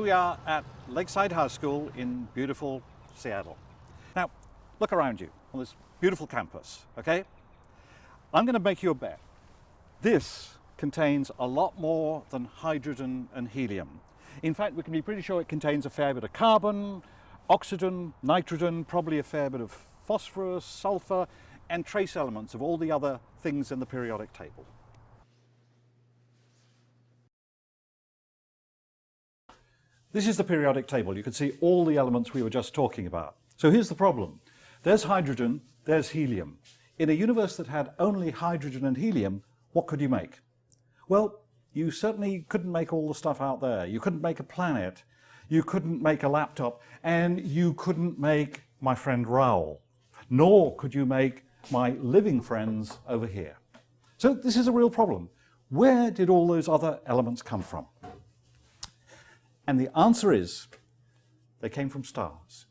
Here we are at Lakeside High School in beautiful Seattle. Now, look around you on this beautiful campus, okay? I'm going to make you a bet. This contains a lot more than hydrogen and helium. In fact, we can be pretty sure it contains a fair bit of carbon, oxygen, nitrogen, probably a fair bit of phosphorus, sulfur, and trace elements of all the other things in the periodic table. This is the periodic table. You can see all the elements we were just talking about. So here's the problem. There's hydrogen, there's helium. In a universe that had only hydrogen and helium, what could you make? Well, you certainly couldn't make all the stuff out there. You couldn't make a planet, you couldn't make a laptop, and you couldn't make my friend Raoul, nor could you make my living friends over here. So this is a real problem. Where did all those other elements come from? And the answer is, they came from stars.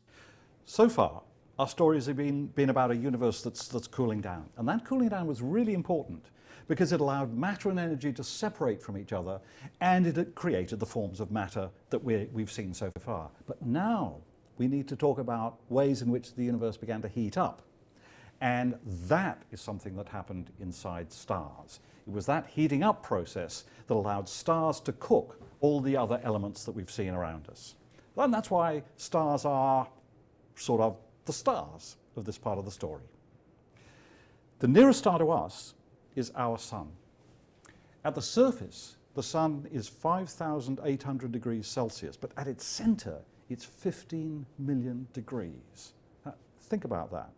So far, our stories have been, been about a universe that's, that's cooling down. And that cooling down was really important because it allowed matter and energy to separate from each other and it created the forms of matter that we we've seen so far. But now we need to talk about ways in which the universe began to heat up. And that is something that happened inside stars. It was that heating up process that allowed stars to cook all the other elements that we've seen around us. And that's why stars are sort of the stars of this part of the story. The nearest star to us is our sun. At the surface, the sun is 5,800 degrees Celsius, but at its center, it's 15 million degrees. Now, think about that.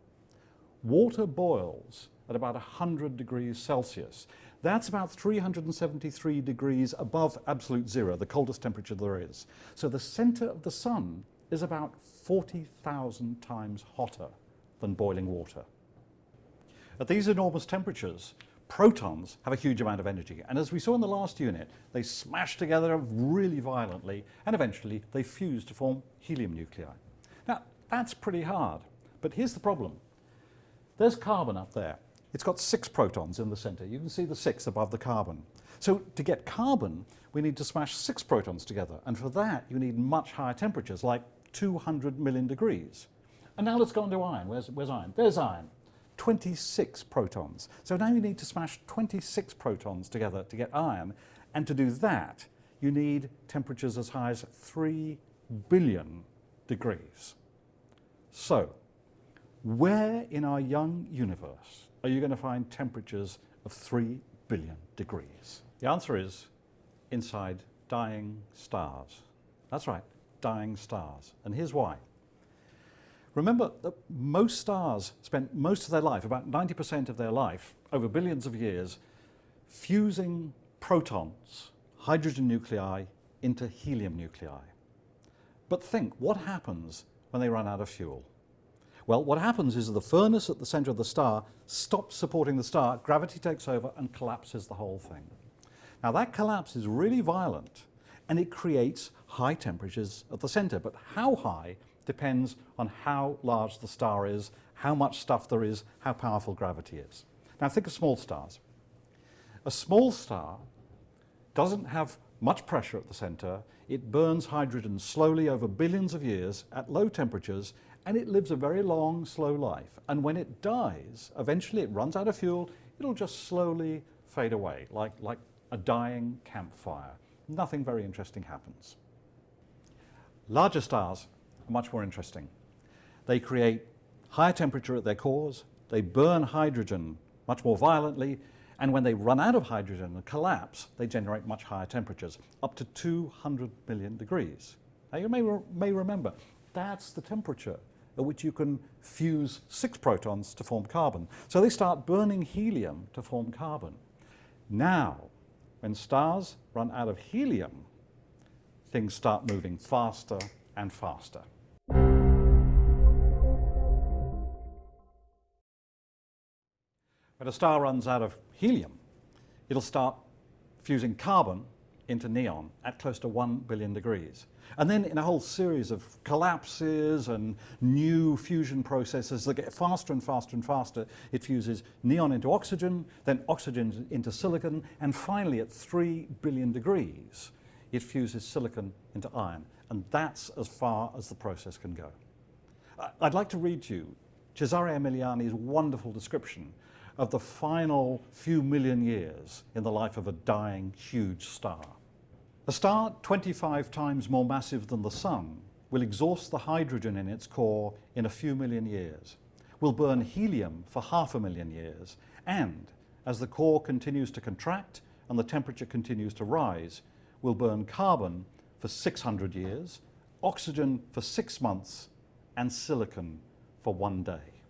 Water boils at about 100 degrees Celsius. That's about 373 degrees above absolute zero, the coldest temperature there is. So the center of the sun is about 40,000 times hotter than boiling water. At these enormous temperatures, protons have a huge amount of energy. And as we saw in the last unit, they smash together really violently and eventually they fuse to form helium nuclei. Now, that's pretty hard. But here's the problem. There's carbon up there. It's got six protons in the center. You can see the six above the carbon. So to get carbon, we need to smash six protons together. And for that, you need much higher temperatures, like 200 million degrees. And now let's go on to iron. Where's, where's iron? There's iron. 26 protons. So now you need to smash 26 protons together to get iron. And to do that, you need temperatures as high as 3 billion degrees. So, where in our young universe are you going to find temperatures of 3 billion degrees? The answer is inside dying stars. That's right, dying stars. And here's why. Remember that most stars spent most of their life, about 90% of their life, over billions of years, fusing protons, hydrogen nuclei, into helium nuclei. But think, what happens when they run out of fuel? Well, what happens is the furnace at the center of the star stops supporting the star, gravity takes over and collapses the whole thing. Now that collapse is really violent and it creates high temperatures at the center, but how high depends on how large the star is, how much stuff there is, how powerful gravity is. Now think of small stars. A small star doesn't have much pressure at the center, it burns hydrogen slowly over billions of years at low temperatures and it lives a very long, slow life. And when it dies, eventually it runs out of fuel, it'll just slowly fade away, like, like a dying campfire. Nothing very interesting happens. Larger stars are much more interesting. They create higher temperature at their cores, they burn hydrogen much more violently, and when they run out of hydrogen and collapse, they generate much higher temperatures, up to 200 million degrees. Now you may, re may remember, that's the temperature at which you can fuse six protons to form carbon. So they start burning helium to form carbon. Now, when stars run out of helium, things start moving faster and faster. When a star runs out of helium, it'll start fusing carbon into neon at close to 1 billion degrees. And then in a whole series of collapses and new fusion processes that get faster and faster and faster, it fuses neon into oxygen, then oxygen into silicon, and finally at 3 billion degrees, it fuses silicon into iron. And that's as far as the process can go. I'd like to read to you Cesare Emiliani's wonderful description of the final few million years in the life of a dying huge star. A star 25 times more massive than the Sun will exhaust the hydrogen in its core in a few million years, will burn helium for half a million years, and as the core continues to contract and the temperature continues to rise, will burn carbon for 600 years, oxygen for six months, and silicon for one day.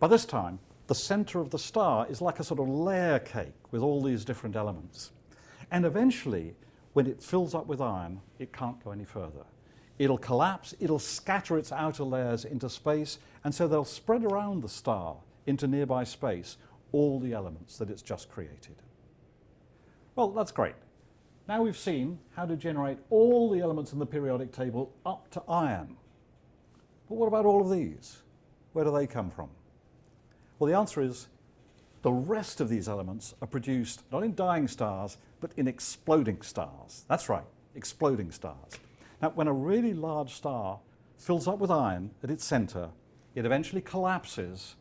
By this time, the center of the star is like a sort of layer cake with all these different elements. And eventually, when it fills up with iron, it can't go any further. It'll collapse, it'll scatter its outer layers into space, and so they'll spread around the star into nearby space all the elements that it's just created. Well, that's great. Now we've seen how to generate all the elements in the periodic table up to iron. But what about all of these? Where do they come from? Well, the answer is the rest of these elements are produced not in dying stars, but in exploding stars. That's right, exploding stars. Now, when a really large star fills up with iron at its center, it eventually collapses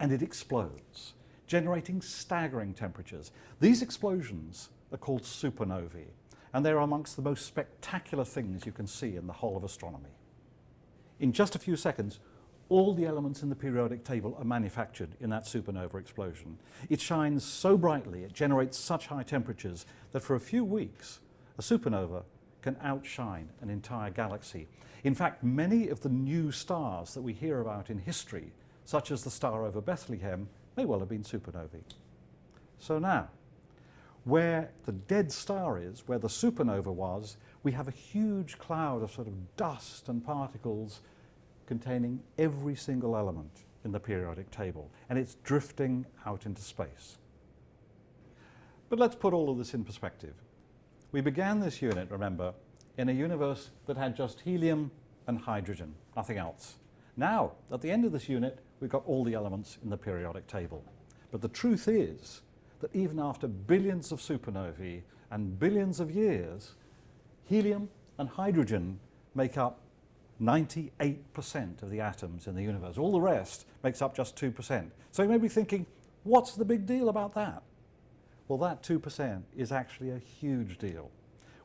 and it explodes, generating staggering temperatures. These explosions are called supernovae, and they're amongst the most spectacular things you can see in the whole of astronomy. In just a few seconds, all the elements in the periodic table are manufactured in that supernova explosion. It shines so brightly, it generates such high temperatures that for a few weeks, a supernova can outshine an entire galaxy. In fact, many of the new stars that we hear about in history, such as the star over Bethlehem, may well have been supernovae. So now, where the dead star is, where the supernova was, we have a huge cloud of sort of dust and particles containing every single element in the periodic table, and it's drifting out into space. But let's put all of this in perspective. We began this unit, remember, in a universe that had just helium and hydrogen, nothing else. Now, at the end of this unit, we've got all the elements in the periodic table. But the truth is that even after billions of supernovae and billions of years, helium and hydrogen make up 98% of the atoms in the universe. All the rest makes up just 2%. So you may be thinking, what's the big deal about that? Well, that 2% is actually a huge deal.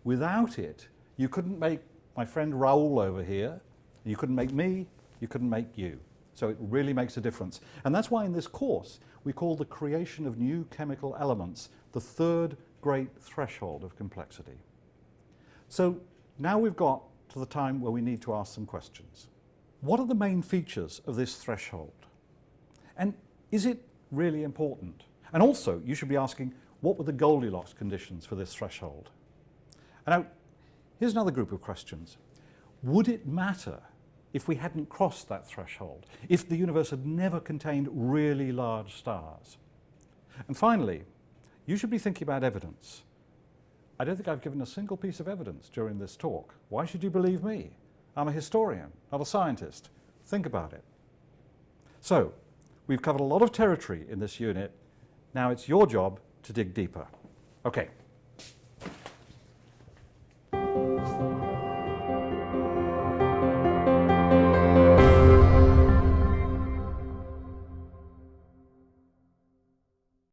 Without it, you couldn't make my friend Raoul over here, you couldn't make me, you couldn't make you. So it really makes a difference. And that's why in this course, we call the creation of new chemical elements the third great threshold of complexity. So now we've got the time where we need to ask some questions. What are the main features of this threshold? And is it really important? And also, you should be asking, what were the Goldilocks conditions for this threshold? And now, here's another group of questions. Would it matter if we hadn't crossed that threshold, if the universe had never contained really large stars. And finally, you should be thinking about evidence. I don't think I've given a single piece of evidence during this talk. Why should you believe me? I'm a historian, not a scientist. Think about it. So, we've covered a lot of territory in this unit. Now it's your job to dig deeper. Okay.